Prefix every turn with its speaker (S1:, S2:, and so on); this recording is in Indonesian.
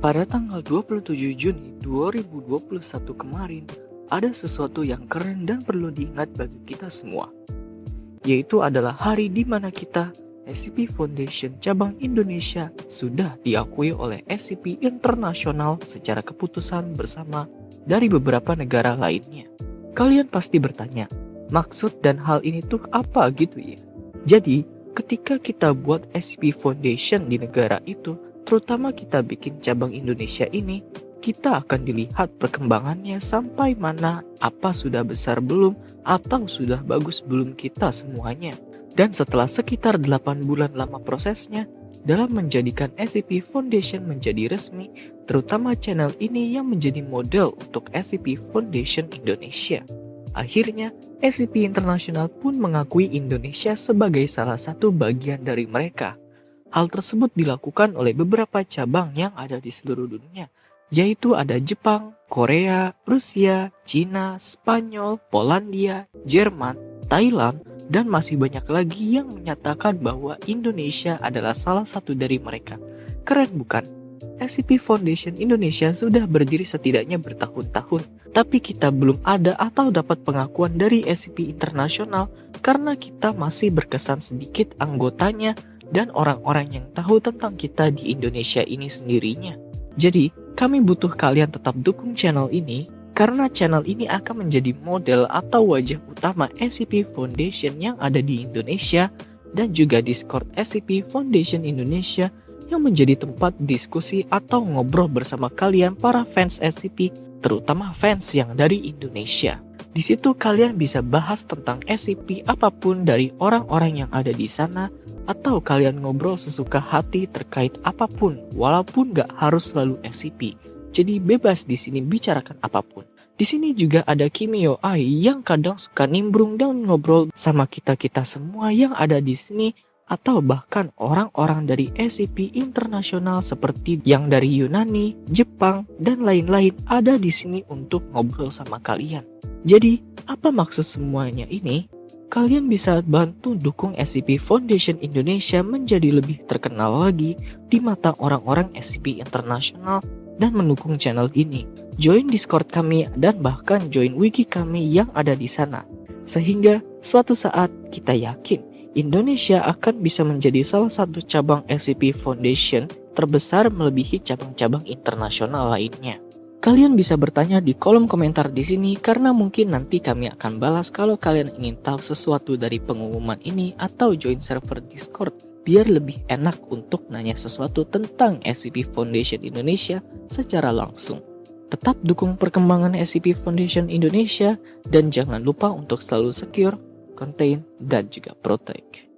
S1: Pada tanggal 27 Juni 2021 kemarin, ada sesuatu yang keren dan perlu diingat bagi kita semua. Yaitu adalah hari di mana kita, SCP Foundation Cabang Indonesia, sudah diakui oleh SCP Internasional secara keputusan bersama dari beberapa negara lainnya. Kalian pasti bertanya, maksud dan hal ini tuh apa gitu ya? Jadi, ketika kita buat SCP Foundation di negara itu, terutama kita bikin cabang Indonesia ini, kita akan dilihat perkembangannya sampai mana, apa sudah besar belum, atau sudah bagus belum kita semuanya. Dan setelah sekitar 8 bulan lama prosesnya, dalam menjadikan SCP Foundation menjadi resmi, terutama channel ini yang menjadi model untuk SCP Foundation Indonesia. Akhirnya, SCP Internasional pun mengakui Indonesia sebagai salah satu bagian dari mereka. Hal tersebut dilakukan oleh beberapa cabang yang ada di seluruh dunia, yaitu ada Jepang, Korea, Rusia, Cina, Spanyol, Polandia, Jerman, Thailand, dan masih banyak lagi yang menyatakan bahwa Indonesia adalah salah satu dari mereka. Keren bukan? SCP Foundation Indonesia sudah berdiri setidaknya bertahun-tahun, tapi kita belum ada atau dapat pengakuan dari SCP Internasional karena kita masih berkesan sedikit anggotanya dan orang-orang yang tahu tentang kita di Indonesia ini sendirinya. Jadi, kami butuh kalian tetap dukung channel ini karena channel ini akan menjadi model atau wajah utama SCP Foundation yang ada di Indonesia dan juga Discord SCP Foundation Indonesia yang menjadi tempat diskusi atau ngobrol bersama kalian para fans SCP, terutama fans yang dari Indonesia. Di situ kalian bisa bahas tentang SCP apa pun dari orang-orang yang ada di sana atau kalian ngobrol sesuka hati terkait apa pun walaupun gak harus selalu SCP. Jadi bebas di sini bicarakan apa pun. Di sini juga ada Kimio Ai yang kadang suka nimbrung dan ngobrol sama kita-kita semua yang ada di sini atau bahkan orang-orang dari SCP internasional seperti yang dari Yunani, Jepang, dan lain-lain ada di sini untuk ngobrol sama kalian. Jadi, apa maksud semuanya ini? kalian bisa bantu dukung SCP Foundation Indonesia menjadi lebih terkenal lagi di mata orang-orang SCP internasional dan mendukung channel ini. Join Discord kami dan bahkan join wiki kami yang ada di sana. Sehingga suatu saat kita yakin Indonesia akan bisa menjadi salah satu cabang SCP Foundation terbesar melebihi cabang-cabang internasional lainnya. Kalian bisa bertanya di kolom komentar di sini karena mungkin nanti kami akan balas kalau kalian ingin tahu sesuatu dari pengumuman ini atau join server Discord biar lebih enak untuk nanya sesuatu tentang SCP Foundation Indonesia secara langsung. Tetap dukung perkembangan SCP Foundation Indonesia dan jangan lupa untuk selalu secure, contain, dan juga protect.